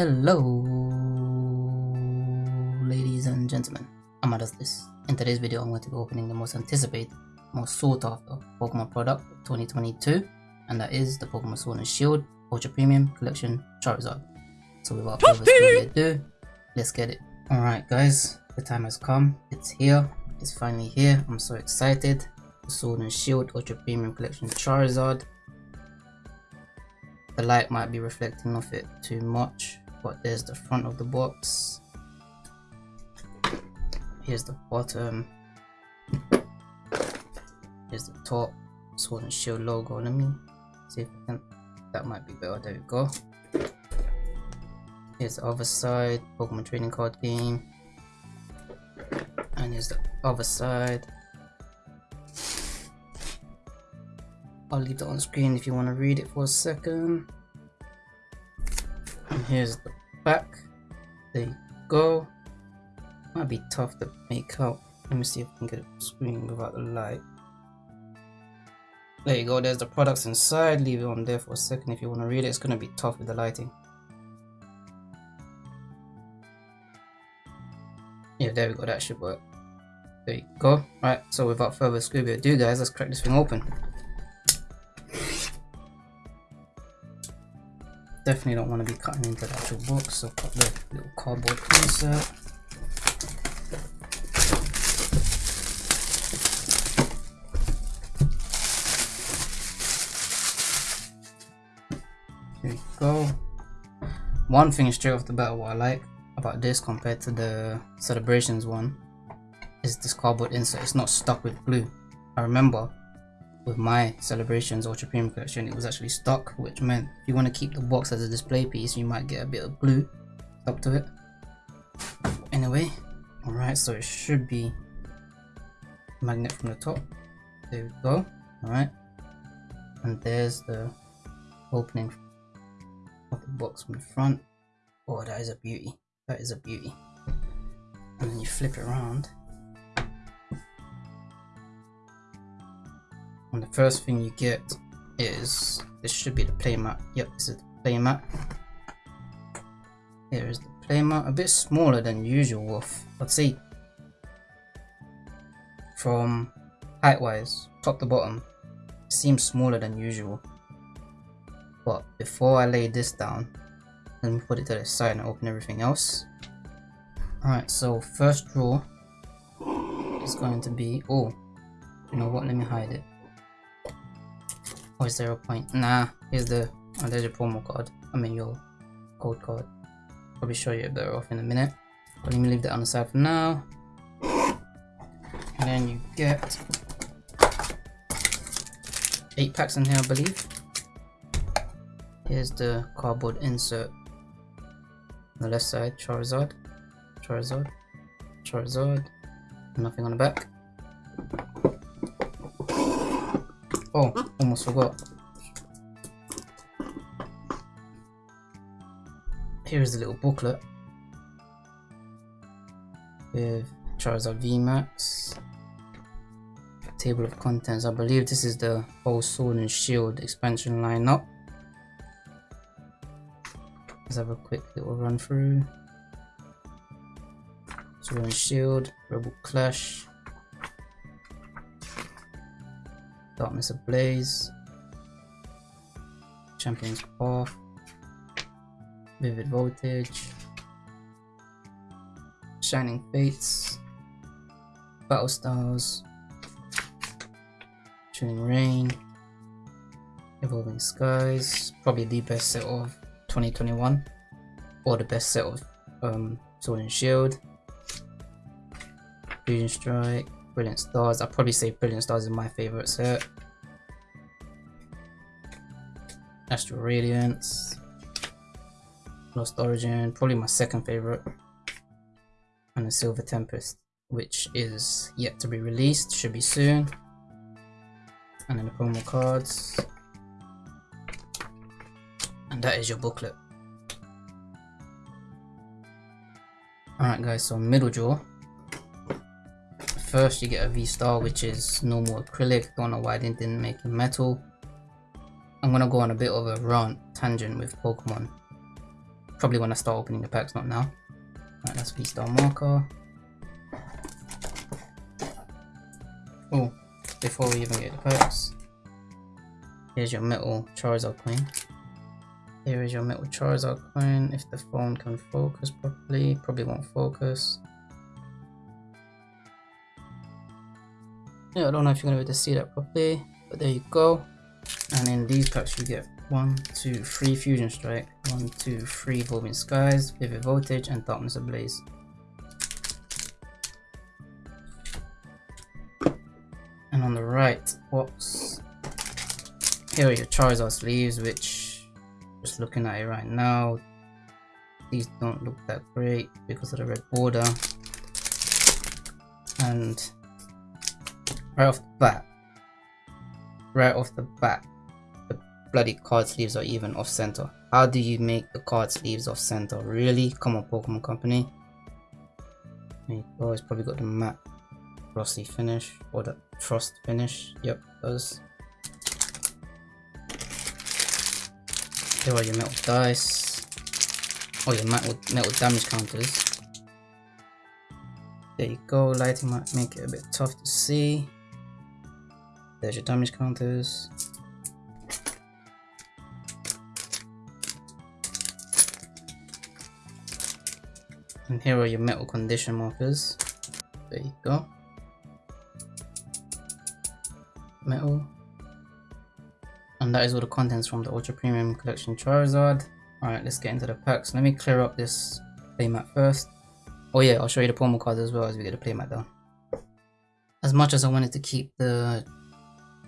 Hello, ladies and gentlemen. I'm this. In today's video, I'm going to be opening the most anticipated, most sought after Pokemon product of 2022, and that is the Pokemon Sword and Shield Ultra Premium Collection Charizard. So without further ado, let's get it. Alright guys, the time has come. It's here. It's finally here. I'm so excited. The Sword and Shield Ultra Premium Collection Charizard the light might be reflecting off it too much but there's the front of the box. Here's the bottom. Here's the top. Sword and shield logo let me see if I can that might be better. There we go. Here's the other side pokemon trading card game. And here's the other side. I'll leave that on screen if you want to read it for a second. And here's the. There you go. Might be tough to make out. Let me see if I can get a screen without the light. There you go, there's the products inside. Leave it on there for a second if you want to read it. It's going to be tough with the lighting. Yeah, there we go, that should work. There you go. Right, so without further ado guys, let's crack this thing open. Definitely don't want to be cutting into the actual box, so cut the little cardboard insert. There you go. One thing straight off the bat what I like about this compared to the celebrations one is this cardboard insert. It's not stuck with glue. I remember with my celebrations ultra premium collection it was actually stuck which meant if you want to keep the box as a display piece you might get a bit of glue stuck to it. Anyway all right so it should be magnet from the top. There we go all right and there's the opening of the box from the front. Oh that is a beauty that is a beauty. And then you flip it around and the first thing you get is this should be the playmat. Yep this is the playmat. Here is the playmat a bit smaller than usual wolf let's see. From height wise top to bottom seems smaller than usual. But before I lay this down let me put it to the side and open everything else. Alright so first drawer is going to be oh you know what let me hide it or is there a point? Nah, here's the oh, there's your promo card. I mean your code card. Probably show you better off in a minute. But let me leave that on the side for now. And then you get eight packs in here, I believe. Here's the cardboard insert. On the left side, Charizard, Charizard, Charizard. Nothing on the back. Oh, almost forgot. Here's the little booklet with Charizard VMAX. Table of contents. I believe this is the whole Sword and Shield expansion lineup. Let's have a quick little run through. Sword and Shield, Rebel Clash, Darkness Ablaze, Champion's Path, Vivid Voltage, Shining Fates, Battle Styles, Chilling Reign, Evolving Skies, probably the best set of 2021, or the best set of um, Sword and Shield, Fusion Strike, Brilliant Stars. I'll probably say Brilliant Stars is my favorite set. Astral Radiance. Lost Origin, probably my second favorite. And the Silver Tempest, which is yet to be released, should be soon. And then the promo cards. And that is your booklet. Alright guys, so middle jaw first you get a V-Star which is normal acrylic, don't know why they didn't make it metal. I'm gonna go on a bit of a rant tangent with Pokemon Probably when I start opening the packs, not now. That's V-Star marker. Oh, before we even get the packs, here's your metal Charizard coin. Here is your metal Charizard coin. If the phone can focus properly, probably won't focus. Yeah, I don't know if you're gonna be able to see that properly, but there you go. And in these packs you get one, two, three Fusion Strike, one, two, three Evolving Skies, Vivid Voltage, and Darkness Ablaze. And on the right box, here are your Charizard sleeves, which, just looking at it right now, these don't look that great because of the red border. And right off the bat, right off the bat, the bloody card sleeves are even off center. How do you make the card sleeves off center? Really? Come on, Pokemon Company. Go. It's probably got the matte frosty finish or the frost finish. Yep, does. Here are your metal dice. Oh, your metal, metal damage counters. There you go. Lighting might make it a bit tough to see. There's your damage counters. And here are your metal condition markers. There you go. Metal. And that is all the contents from the Ultra Premium Collection Charizard. Alright, let's get into the packs. Let me clear up this playmat first. Oh yeah, I'll show you the promo cards as well as we get the playmat down. As much as I wanted to keep the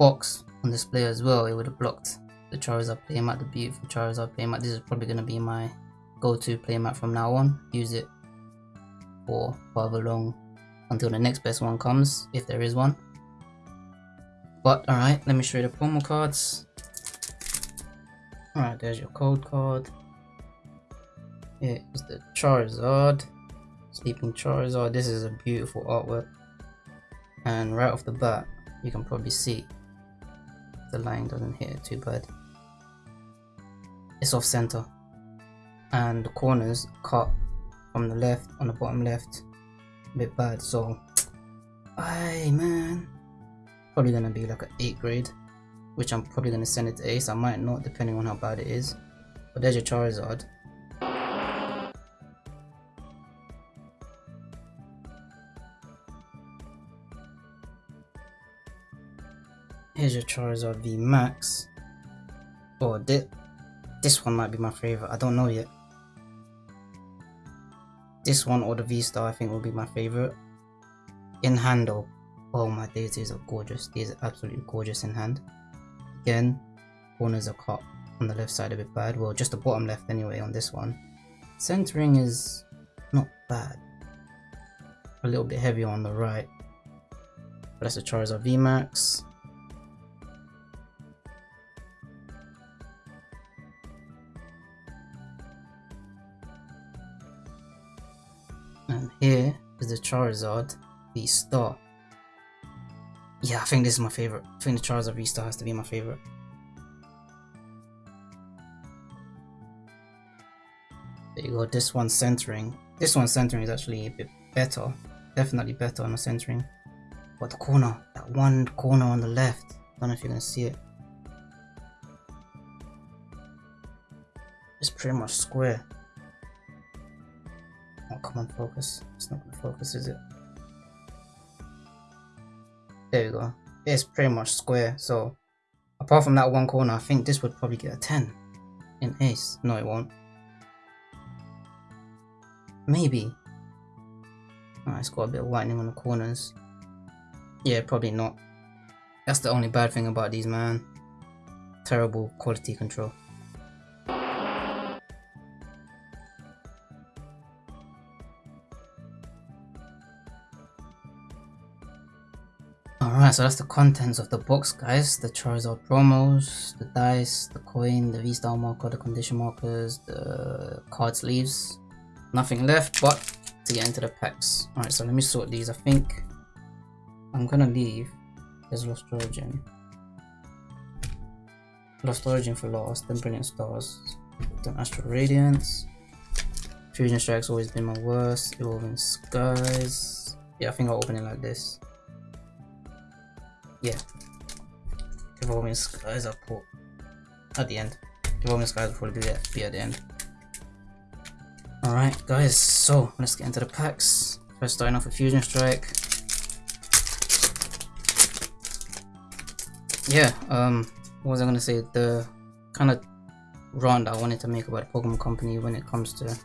box on this display as well, it would have blocked the Charizard playmat, the beautiful Charizard playmat. This is probably going to be my go-to playmat from now on. Use it for however long until the next best one comes, if there is one. But alright, let me show you the promo cards. Alright, there's your code card. Here is the Charizard. Sleeping Charizard. This is a beautiful artwork. And right off the bat, you can probably see the line doesn't hit it too bad. It's off center. And the corners cut from the left on the bottom left. A bit bad so I man. Probably gonna be like an 8 grade which I'm probably gonna send it to ace. I might not depending on how bad it is. But there's your Charizard here's your Charizard V Max oh this, this one might be my favorite I don't know yet this one or the V-Star I think will be my favorite. In hand though, oh my days, these are gorgeous. These are absolutely gorgeous in hand. Again, corners are cut on the left side a bit bad. Well, just the bottom left anyway on this one. Centering is not bad. A little bit heavier on the right. But that's a Charizard VMAX. And here is the Charizard V-Star. Yeah, I think this is my favorite. I think the Charizard V-Star has to be my favorite. There you go, this one centering. This one centering is actually a bit better. Definitely better on the centering. But the corner, that one corner on the left, I don't know if you're gonna see it. It's pretty much square. Come on, focus. It's not gonna focus, is it? There we go. It's pretty much square, so apart from that one corner, I think this would probably get a 10 in ace. No, it won't. Maybe. Oh, it's got a bit of whitening on the corners. Yeah, probably not. That's the only bad thing about these, man. Terrible quality control. So that's the contents of the box, guys. The Charizard promos, the dice, the coin, the V-Star marker, the condition markers, the card sleeves. Nothing left but to get into the packs. Alright, so let me sort these. I think I'm gonna leave. There's Lost Origin. Lost Origin for last, then Brilliant Stars, then Astral Radiance, Fusion Strike's always been my worst. Evolving Skies. Yeah, I think I'll open it like this. Yeah. Evolving Skies I'll put at the end. Evolving Skies will probably be at, be at the end. Alright guys, so let's get into the packs. First starting off with Fusion Strike. Yeah, um, what was I gonna say? The kind of that I wanted to make about Pokemon Company when it comes to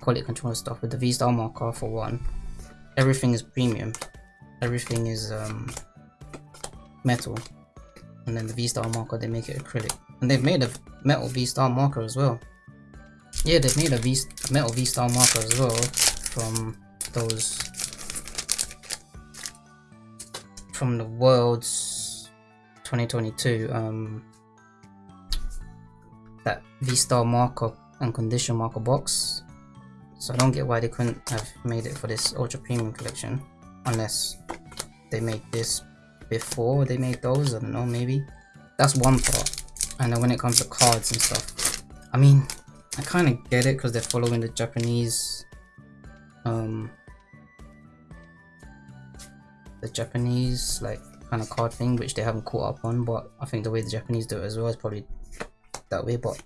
quality control stuff with the V-Star marker for one. Everything is premium. Everything is um, metal. And then the V-Star marker, they make it acrylic. And they've made a metal V-Star marker as well. Yeah, they've made a v metal V-Star marker as well from those from the world's 2022 um that V-Star marker and condition marker box so I don't get why they couldn't have made it for this ultra premium collection unless they made this before they made those? I don't know maybe. That's one part and then when it comes to cards and stuff I mean I kind of get it because they're following the Japanese um the Japanese like kind of card thing which they haven't caught up on but I think the way the Japanese do it as well is probably that way but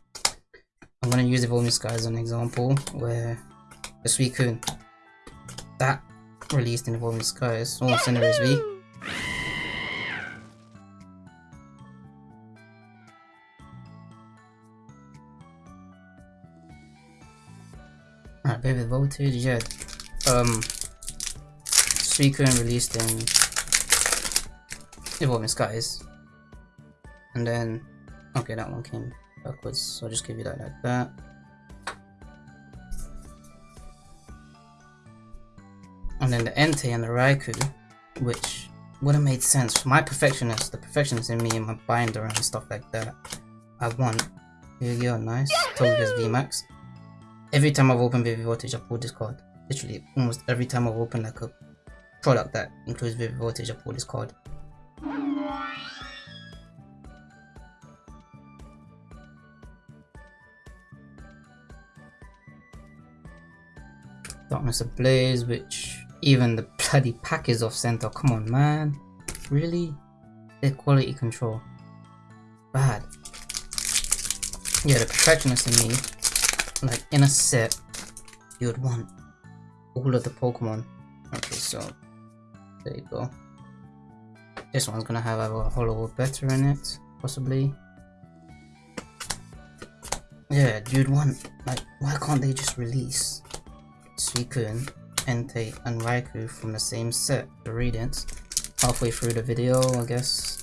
I'm gonna use the Evolving Sky as an example where the Suicune that released in Evolving Skies oh Cinderace V Alright, Vivid Voltage, yeah. Um, Suicune released in Evolving Skies. And then, okay, that one came backwards, so I'll just give you that like that. And then the Entei and the Raikou, which would have made sense. for My perfectionist, the perfectionist in me and my binder and stuff like that, I want. Here you go, nice. Togekiss VMAX every time I've opened Vivid Voltage, I pull this card. Literally, almost every time I've opened like a product that includes Vivid Voltage, I pull this card. Darkness Ablaze, which even the bloody pack is off center. Come on, man. Really? Their quality control. Bad. Yeah, the perfectionist in me like in a set you would want all of the Pokemon. Okay, so there you go. This one's gonna have a Holo Better in it, possibly. Yeah, you'd want like why can't they just release Suicune, Entei, and Raikou from the same set, the Radiants, halfway through the video, I guess.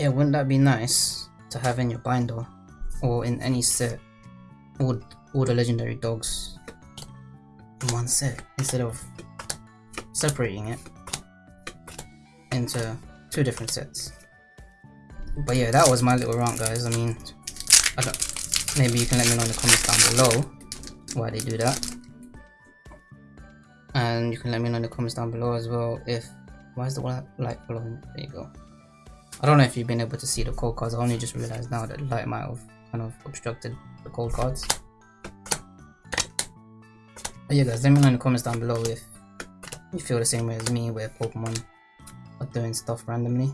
Yeah, wouldn't that be nice to have in your binder or in any set all, all the legendary dogs in one set instead of separating it into two different sets. But yeah, that was my little rant guys. I mean, I don't, maybe you can let me know in the comments down below why they do that. And you can let me know in the comments down below as well if, why is the one light following? There you go. I don't know if you've been able to see the code cards. I only just realized now that light might have kind of obstructed the code cards. But yeah guys, let me know in the comments down below if you feel the same way as me where Pokemon are doing stuff randomly.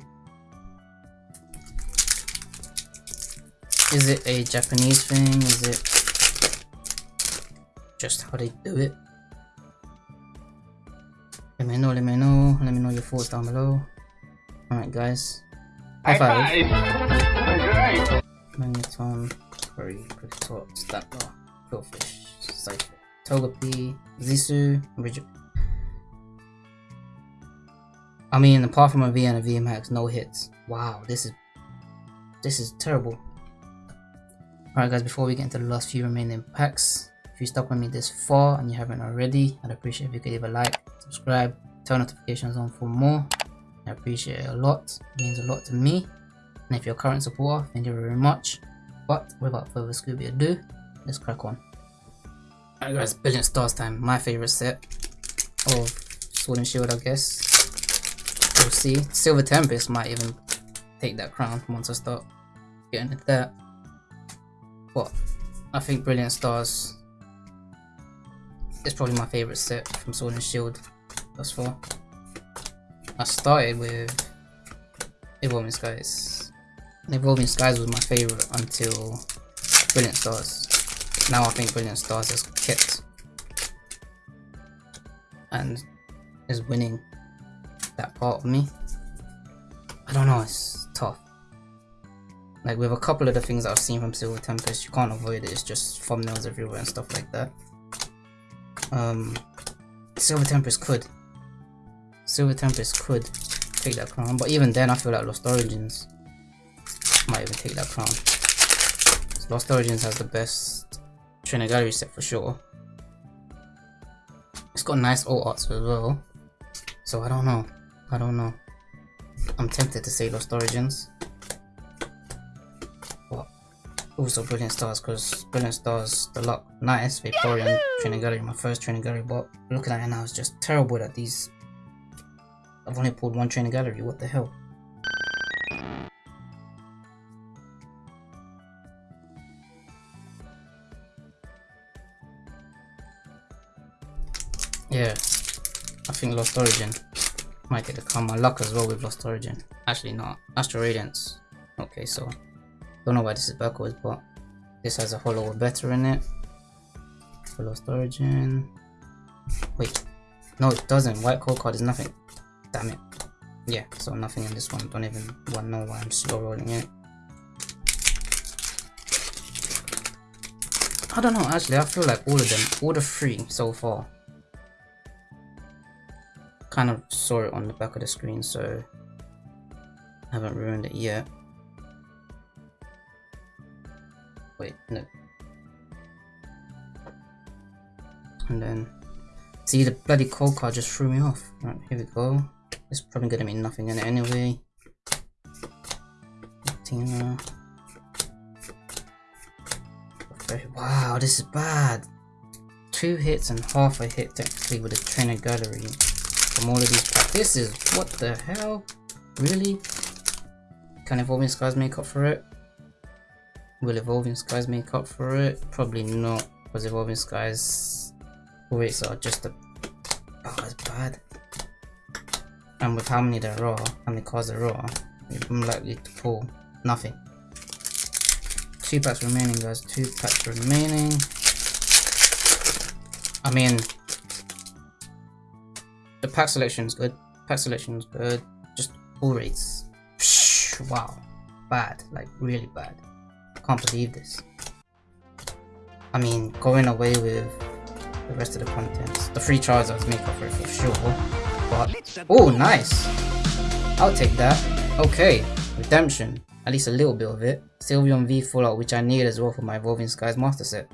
Is it a Japanese thing? Is it just how they do it? Let me know, let me know, let me know your thoughts down below. Alright guys, High five. five. Magneton, Curry, Critical, Stapler, Qwilfish, Cypher, Togepi, Zisu, Rigid. I mean, apart from a V and a VMAX, no hits. Wow, this is this is terrible. Alright guys, before we get into the last few remaining packs, if you stuck with me this far and you haven't already, I'd appreciate if you could leave a like, subscribe, turn notifications on for more. I appreciate it a lot. It means a lot to me. And if you're a current supporter, thank you very much. But without further Scooby ado, let's crack on. Alright guys, Brilliant Stars time. My favourite set of Sword and Shield I guess. we'll see. Silver Tempest might even take that crown once I start getting into that. But I think Brilliant Stars is probably my favourite set from Sword and Shield thus far. I started with Evolving Skies. Evolving Skies was my favourite until Brilliant Stars. Now I think Brilliant Stars has kept and is winning that part of me. I don't know, it's tough. Like with a couple of the things I've seen from Silver Tempest, you can't avoid it, it's just thumbnails everywhere and stuff like that. Um, Silver Tempest could. Silver Tempest could take that crown, but even then I feel like Lost Origins might even take that crown. Lost Origins has the best trainer gallery set for sure. It's got nice old arts as well. So I don't know. I don't know. I'm tempted to say Lost Origins. But also Brilliant Stars because Brilliant Stars, the luck, nice. Vaporeon training gallery, my first training gallery, but looking at it now, it's just terrible that these. I've only pulled one training gallery, what the hell? Yeah, I think Lost Origin might get come. My luck as well with Lost Origin. Actually not. Astral Radiance. Okay, so don't know why this is backwards, but this has a holo or better in it. For Lost Origin. Wait. No, it doesn't. White code card is nothing. Damn it. Yeah, so nothing in this one. Don't even want know why I'm slow rolling it. I don't know, actually, I feel like all of them, all the three so far, kind of saw it on the back of the screen, so haven't ruined it yet. Wait, no. And then, see the bloody code card just threw me off. Right, here we go. It's probably gonna mean nothing in it anyway. Tina. Wow, this is bad. Two hits and half a hit technically with a trainer gallery from all of these. This is, what the hell? Really? Can Evolving Skies make up for it? Will Evolving Skies make up for it? Probably not, because Evolving Skies rates are just a... Oh, it's bad. And with how many there are, how many cards there are, I'm likely to pull nothing. Two packs remaining, guys. Two packs remaining. I mean, the pack selection is good. Pack selection is good. Just pull rates. Psh, wow. Bad. Like, really bad. Can't believe this. I mean, going away with the rest of the contents. The free Charizards make up for it for sure. Oh, nice. I'll take that. Okay, Redemption. At least a little bit of it. Sylveon V Full Art, which I need as well for my Evolving Skies Master Set.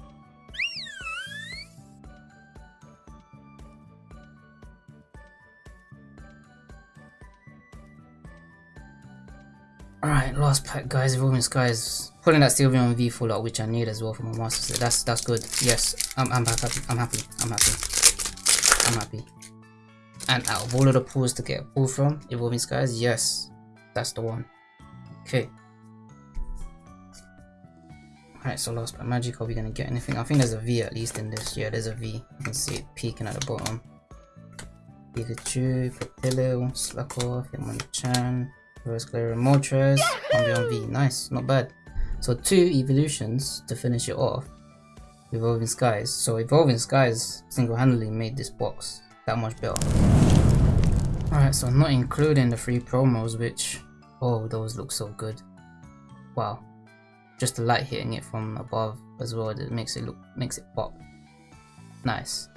Alright, last pack guys, Evolving Skies. Pulling that Sylveon V Full Art, which I need as well for my Master Set. That's that's good. Yes, I'm, I'm happy. I'm happy. I'm happy. I'm happy. And out of all of the pools to get a pull from, Evolving Skies, yes, that's the one. Okay. Alright, so last pack magic, are we gonna get anything? I think there's a V at least in this. Yeah, there's a V. You can see it peeking at the bottom. Pikachu, Papilio, Slakoth, Hitmonchan, Rose Glare Moltres, Umbreon V. Nice, not bad. So two evolutions to finish it off. Evolving Skies. So Evolving Skies single-handedly made this box that much better. Alright, so not including the free promos, which, oh, those look so good. Wow. Just the light hitting it from above as well, that makes it look, makes it pop. Nice.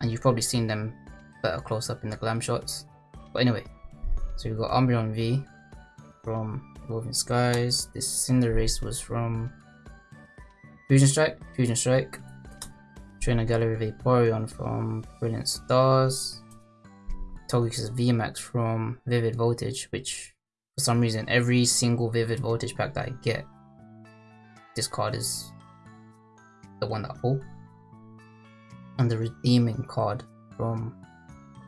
And you've probably seen them better close up in the glam shots. But anyway, so we've got Umbreon V, from Evolving Skies. This Cinderace was from Fusion Strike, Fusion Strike. Trainer Gallery Vaporeon from Brilliant Stars. Togekiss VMAX from Vivid Voltage, which for some reason every single Vivid Voltage pack that I get, this card is the one that I pull. And the redeeming card from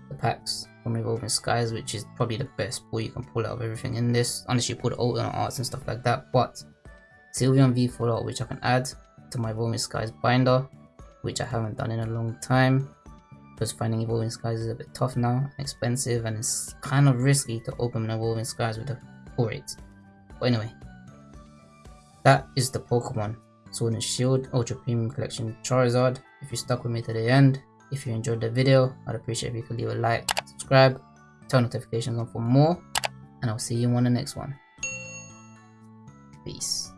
the packs from Evolving Skies, which is probably the best pull you can pull out of everything in this. Unless you put alternate arts and stuff like that. But Sylveon V Full Art, which I can add to my Evolving Skies binder, which I haven't done in a long time. Because finding Evolving Skies is a bit tough now, expensive, and it's kind of risky to open Evolving Skies with a pull rate. But anyway, that is the Pokemon Sword and Shield Ultra Premium Collection Charizard. If you stuck with me to the end, if you enjoyed the video, I'd appreciate if you could leave a like, subscribe, turn notifications on for more, and I'll see you on the next one. Peace.